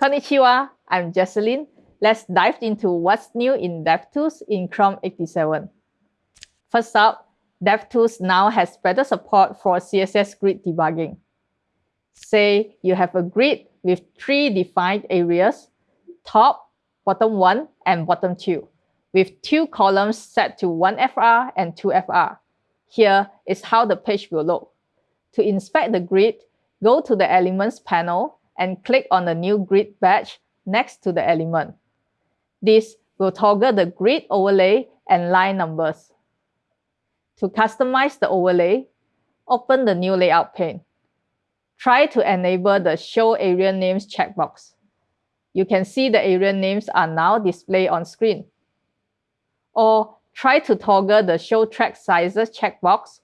Konnichiwa, I'm Jecelyn. Let's dive into what's new in DevTools in Chrome 87. First up, DevTools now has better support for CSS grid debugging. Say you have a grid with three defined areas, top, bottom 1, and bottom 2, with two columns set to 1FR and 2FR. Here is how the page will look. To inspect the grid, go to the Elements panel and click on the new grid badge next to the element. This will toggle the grid overlay and line numbers. To customize the overlay, open the new layout pane. Try to enable the Show Area Names checkbox. You can see the area names are now displayed on screen. Or try to toggle the Show Track Sizes checkbox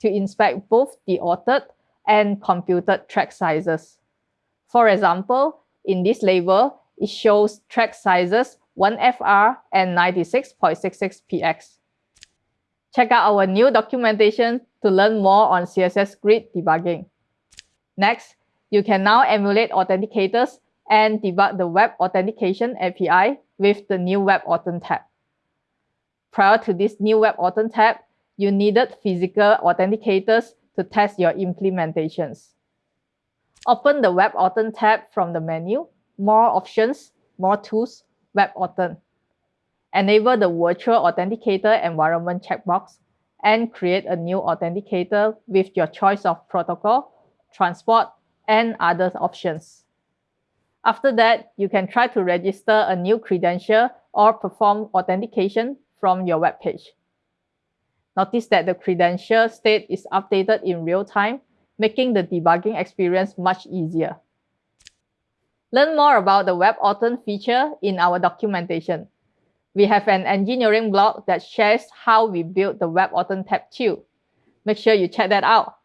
to inspect both the authored and computed track sizes. For example, in this label, it shows track sizes 1FR and 96.66px. Check out our new documentation to learn more on CSS grid debugging. Next, you can now emulate authenticators and debug the Web Authentication API with the new WebAuthn tab. Prior to this new WebAuthn tab, you needed physical authenticators to test your implementations. Open the Web WebAuthn tab from the menu, More Options, More Tools, Web WebAuthn. Enable the Virtual Authenticator Environment checkbox and create a new authenticator with your choice of protocol, transport, and other options. After that, you can try to register a new credential or perform authentication from your web page. Notice that the credential state is updated in real time, making the debugging experience much easier. Learn more about the Web WebAuthn feature in our documentation. We have an engineering blog that shares how we built the Web WebAuthn tab too. Make sure you check that out.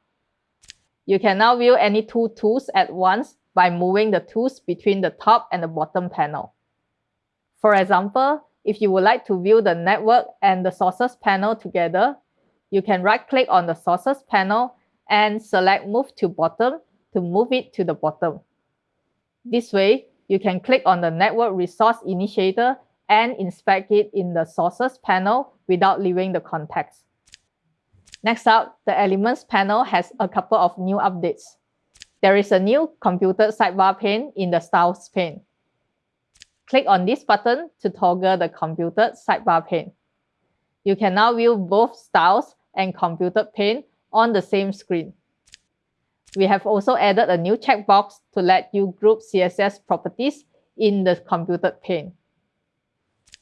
You can now view any two tools at once by moving the tools between the top and the bottom panel. For example, if you would like to view the network and the sources panel together, you can right-click on the sources panel and select Move to Bottom to move it to the bottom. This way, you can click on the Network Resource Initiator and inspect it in the Sources panel without leaving the context. Next up, the Elements panel has a couple of new updates. There is a new computed sidebar pane in the Styles pane. Click on this button to toggle the computed sidebar pane. You can now view both styles and computed pane on the same screen. We have also added a new checkbox to let you group CSS properties in the computed pane.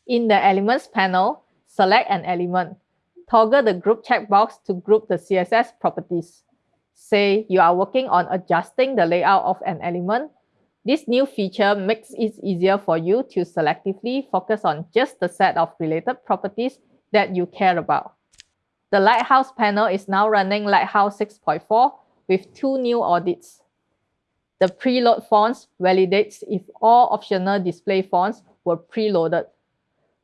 In the Elements panel, select an element. Toggle the Group checkbox to group the CSS properties. Say you are working on adjusting the layout of an element. This new feature makes it easier for you to selectively focus on just the set of related properties that you care about. The Lighthouse panel is now running Lighthouse 6.4 with two new audits. The preload fonts validates if all optional display fonts were preloaded.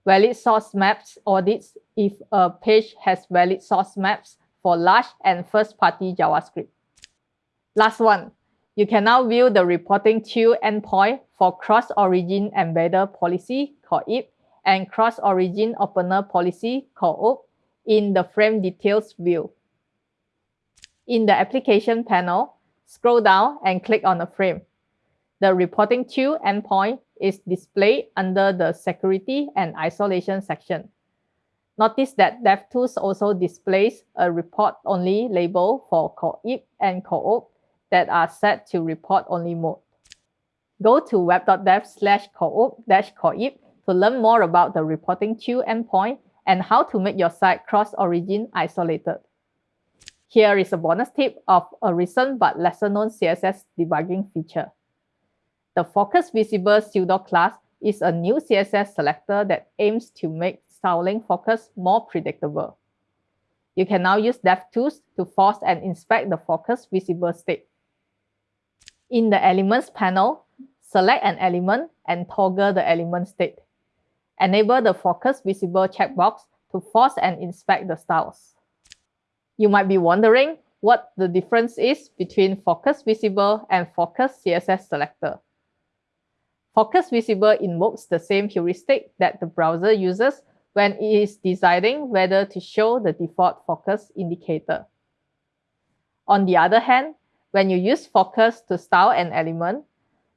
Valid source maps audits if a page has valid source maps for large and first-party JavaScript. Last one, you can now view the reporting to endpoint for cross-origin embedder policy called IP and cross-origin opener policy called OP in the frame details view. In the application panel, scroll down and click on the frame. The reporting to endpoint is displayed under the security and isolation section. Notice that DevTools also displays a report-only label for COEP and COOP that are set to report-only mode. Go to web.dev slash COOP dash COEP to learn more about the reporting to endpoint and how to make your site cross-origin isolated. Here is a bonus tip of a recent but lesser known CSS debugging feature. The Focus Visible pseudo class is a new CSS selector that aims to make styling focus more predictable. You can now use DevTools to force and inspect the focus visible state. In the Elements panel, select an element and toggle the element state. Enable the Focus Visible checkbox to force and inspect the styles. You might be wondering what the difference is between Focus Visible and Focus CSS Selector. Focus Visible invokes the same heuristic that the browser uses when it is deciding whether to show the default focus indicator. On the other hand, when you use focus to style an element,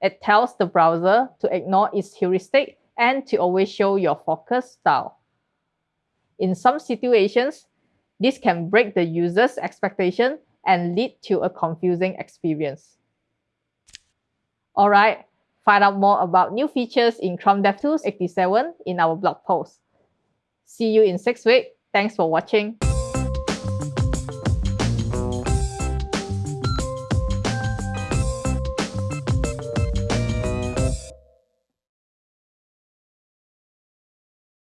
it tells the browser to ignore its heuristic and to always show your focus style. In some situations, this can break the user's expectation and lead to a confusing experience. Alright, find out more about new features in Chrome DevTools 87 in our blog post. See you in six weeks. Thanks for watching.